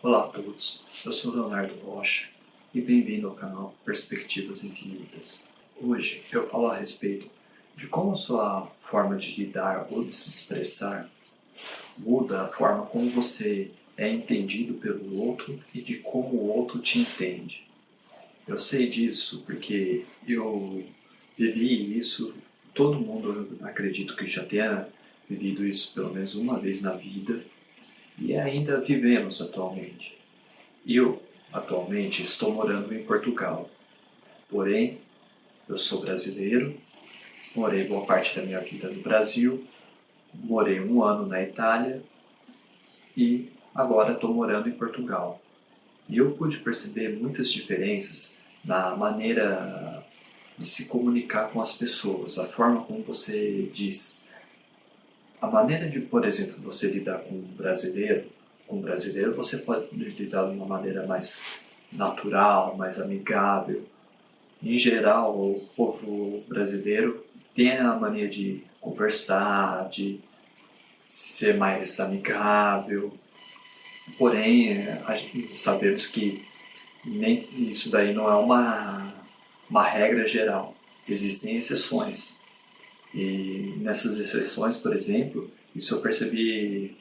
Olá a todos, eu sou Leonardo Rocha e bem-vindo ao canal Perspectivas Infinitas. Hoje eu falo a respeito de como sua forma de lidar ou de se expressar muda a forma como você é entendido pelo outro e de como o outro te entende. Eu sei disso porque eu vivi isso, todo mundo acredito que já tenha vivido isso pelo menos uma vez na vida e ainda vivemos atualmente. Eu, atualmente, estou morando em Portugal. Porém, eu sou brasileiro, morei boa parte da minha vida no Brasil, morei um ano na Itália e agora estou morando em Portugal. E eu pude perceber muitas diferenças na maneira de se comunicar com as pessoas, a forma como você diz a maneira de, por exemplo, você lidar com um brasileiro, com um brasileiro, você pode lidar de uma maneira mais natural, mais amigável. Em geral, o povo brasileiro tem a mania de conversar, de ser mais amigável. Porém, sabemos que nem isso daí não é uma, uma regra geral. Existem exceções. E nessas exceções, por exemplo, isso eu percebi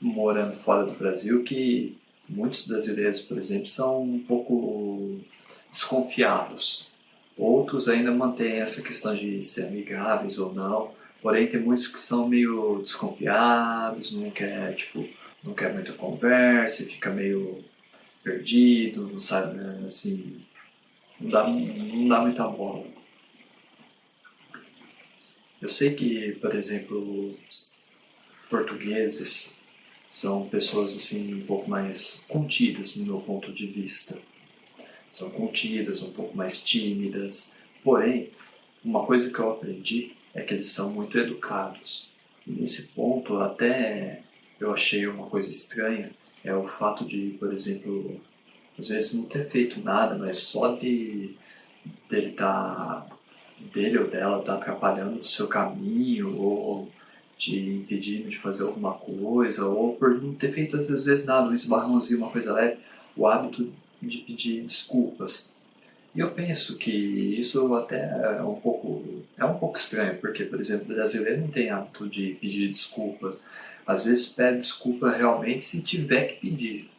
morando fora do Brasil que muitos brasileiros, por exemplo, são um pouco desconfiados. Outros ainda mantêm essa questão de ser amigáveis ou não. Porém, tem muitos que são meio desconfiados, não quer, tipo, não quer muita conversa, fica meio perdido, não sabe, assim, não dá, não dá muita bola. Eu sei que, por exemplo, portugueses são pessoas assim um pouco mais contidas no meu ponto de vista. São contidas, um pouco mais tímidas. Porém, uma coisa que eu aprendi é que eles são muito educados. E nesse ponto, até eu achei uma coisa estranha, é o fato de, por exemplo, às vezes não ter feito nada, mas só de dele estar tá dele ou dela está atrapalhando o seu caminho ou te impedindo de fazer alguma coisa ou por não ter feito às vezes nada, um esbarrãozinho, uma coisa leve, o hábito de pedir desculpas. E eu penso que isso até é um pouco é um pouco estranho, porque por exemplo, o brasileiro não tem hábito de pedir desculpa. Às vezes pede desculpa realmente se tiver que pedir.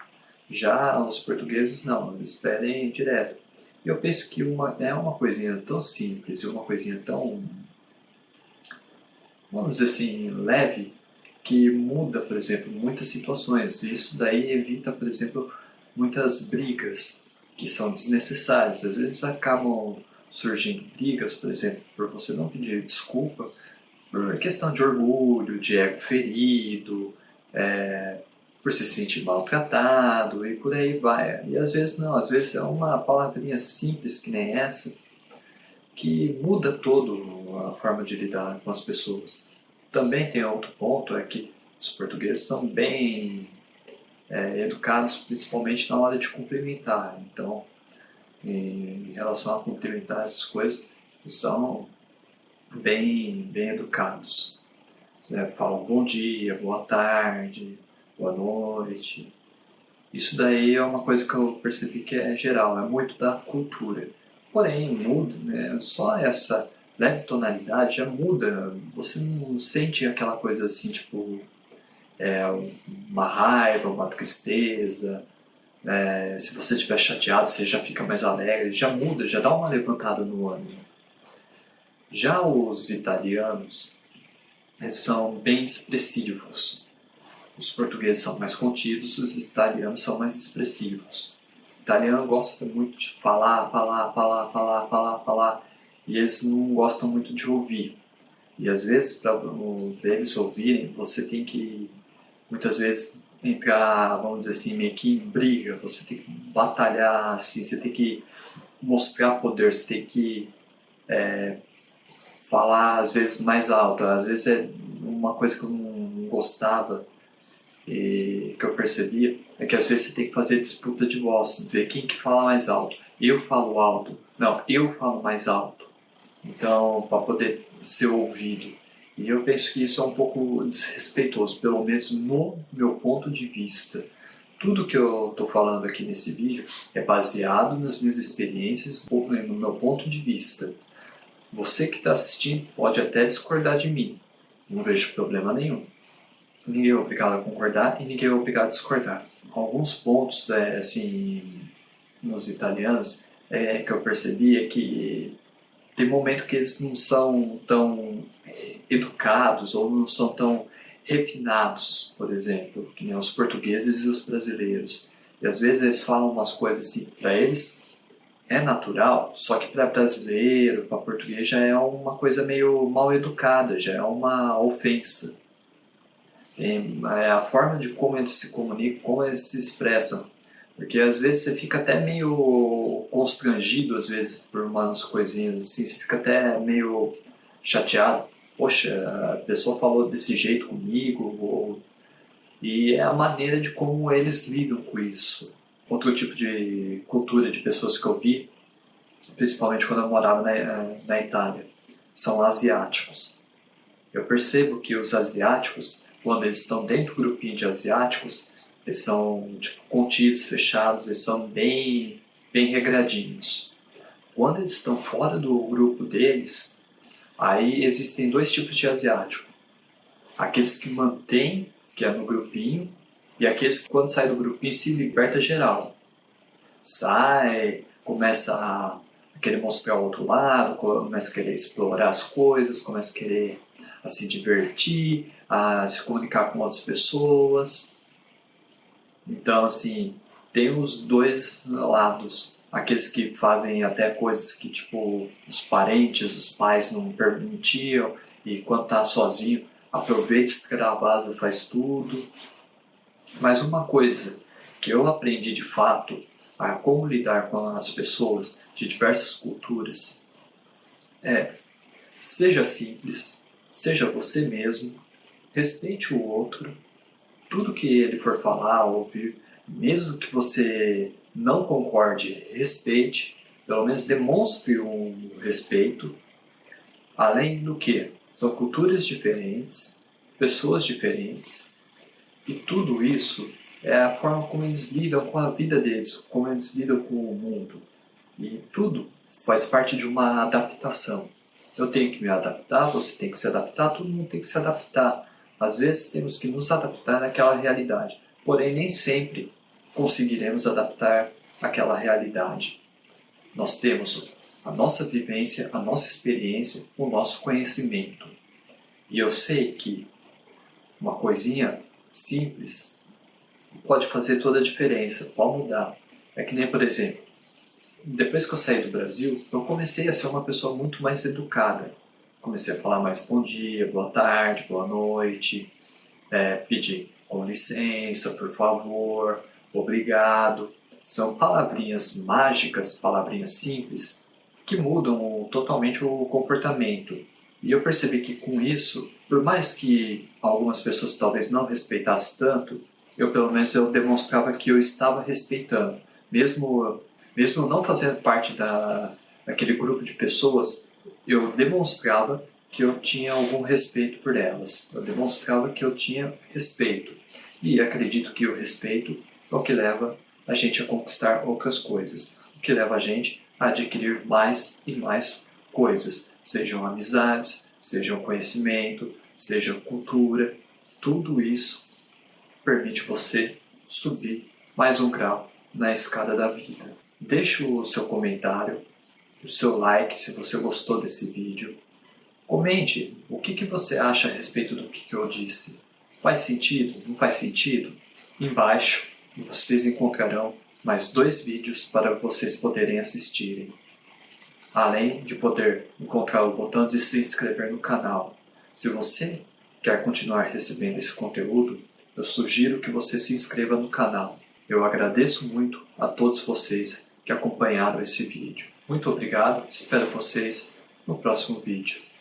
Já os portugueses não, eles pedem direto. Eu penso que uma, é uma coisinha tão simples e uma coisinha tão, vamos dizer assim, leve, que muda, por exemplo, muitas situações. Isso daí evita, por exemplo, muitas brigas que são desnecessárias. Às vezes acabam surgindo brigas, por exemplo, por você não pedir desculpa, por questão de orgulho, de ego ferido, é, por se sentir maltratado e por aí vai. E às vezes não, às vezes é uma palavrinha simples que nem essa que muda todo a forma de lidar com as pessoas. Também tem outro ponto, é que os portugueses são bem é, educados, principalmente na hora de cumprimentar. Então, em relação a cumprimentar essas coisas, são bem, bem educados. Né? Falam bom dia, boa tarde, boa noite. Isso daí é uma coisa que eu percebi que é geral, é muito da cultura. Porém, muda, né? só essa leve tonalidade já muda. Você não sente aquela coisa assim, tipo, é, uma raiva, uma tristeza. É, se você estiver chateado, você já fica mais alegre, já muda, já dá uma levantada no ânimo. Já os italianos são bem expressivos. Os portugueses são mais contidos, os italianos são mais expressivos. O italiano gosta muito de falar, falar, falar, falar, falar, falar, e eles não gostam muito de ouvir. E às vezes, para eles ouvirem, você tem que, muitas vezes, entrar, vamos dizer assim, meio que em briga, você tem que batalhar, assim, você tem que mostrar poder, você tem que é, falar, às vezes, mais alto. Às vezes é uma coisa que eu não gostava, e que eu percebia é que às vezes você tem que fazer disputa de voz, ver quem que fala mais alto. Eu falo alto, não, eu falo mais alto. Então, para poder ser ouvido. E eu penso que isso é um pouco desrespeitoso, pelo menos no meu ponto de vista. Tudo que eu estou falando aqui nesse vídeo é baseado nas minhas experiências ou no meu ponto de vista. Você que está assistindo pode até discordar de mim, não vejo problema nenhum. Ninguém é obrigado a concordar e ninguém é obrigado a discordar. Alguns pontos, é, assim, nos italianos, é, que eu percebi é que tem momento que eles não são tão é, educados ou não são tão refinados, por exemplo, que nem os portugueses e os brasileiros. E às vezes eles falam umas coisas assim, para eles é natural, só que para brasileiro, para português já é uma coisa meio mal educada, já é uma ofensa. É a forma de como eles se comunicam, como eles se expressam. Porque às vezes você fica até meio constrangido, às vezes, por umas coisinhas assim, você fica até meio chateado poxa, a pessoa falou desse jeito comigo, ou... e é a maneira de como eles lidam com isso. Outro tipo de cultura de pessoas que eu vi, principalmente quando eu morava na, na Itália, são asiáticos. Eu percebo que os asiáticos, quando eles estão dentro do grupinho de asiáticos, eles são tipo, contidos, fechados, eles são bem, bem regradinhos. Quando eles estão fora do grupo deles, Aí existem dois tipos de asiático. Aqueles que mantêm, que é no grupinho, e aqueles que quando sai do grupinho se liberta geral. Sai, começa a querer mostrar o outro lado, começa a querer explorar as coisas, começa a querer a se divertir, a se comunicar com outras pessoas. Então, assim, tem os dois lados aqueles que fazem até coisas que tipo os parentes, os pais não permitiam e quando tá sozinho aproveita, extravasa, faz tudo. Mas uma coisa que eu aprendi de fato a como lidar com as pessoas de diversas culturas é seja simples, seja você mesmo, respeite o outro, tudo que ele for falar, ouvir, mesmo que você não concorde, respeite, pelo menos demonstre um respeito. Além do que, são culturas diferentes, pessoas diferentes, e tudo isso é a forma como eles lidam com a vida deles, como eles lidam com o mundo. E tudo faz parte de uma adaptação. Eu tenho que me adaptar, você tem que se adaptar, todo mundo tem que se adaptar. Às vezes temos que nos adaptar naquela realidade, porém nem sempre conseguiremos adaptar aquela realidade. Nós temos a nossa vivência, a nossa experiência, o nosso conhecimento. E eu sei que uma coisinha simples pode fazer toda a diferença, pode mudar. É que nem, por exemplo, depois que eu saí do Brasil, eu comecei a ser uma pessoa muito mais educada. Comecei a falar mais bom dia, boa tarde, boa noite, é, pedir com licença, por favor, obrigado. São palavrinhas mágicas, palavrinhas simples, que mudam totalmente o comportamento. E eu percebi que com isso, por mais que algumas pessoas talvez não respeitassem tanto, eu pelo menos eu demonstrava que eu estava respeitando. Mesmo, mesmo não fazendo parte da, daquele grupo de pessoas, eu demonstrava que eu tinha algum respeito por elas. Eu demonstrava que eu tinha respeito. E acredito que o respeito é o que leva a gente a conquistar outras coisas, o que leva a gente a adquirir mais e mais coisas, sejam amizades, sejam conhecimento, seja cultura, tudo isso permite você subir mais um grau na escada da vida. Deixe o seu comentário, o seu like se você gostou desse vídeo. Comente o que, que você acha a respeito do que, que eu disse. Faz sentido? Não faz sentido? Embaixo vocês encontrarão mais dois vídeos para vocês poderem assistirem. Além de poder encontrar o botão de se inscrever no canal. Se você quer continuar recebendo esse conteúdo, eu sugiro que você se inscreva no canal. Eu agradeço muito a todos vocês que acompanharam esse vídeo. Muito obrigado, espero vocês no próximo vídeo.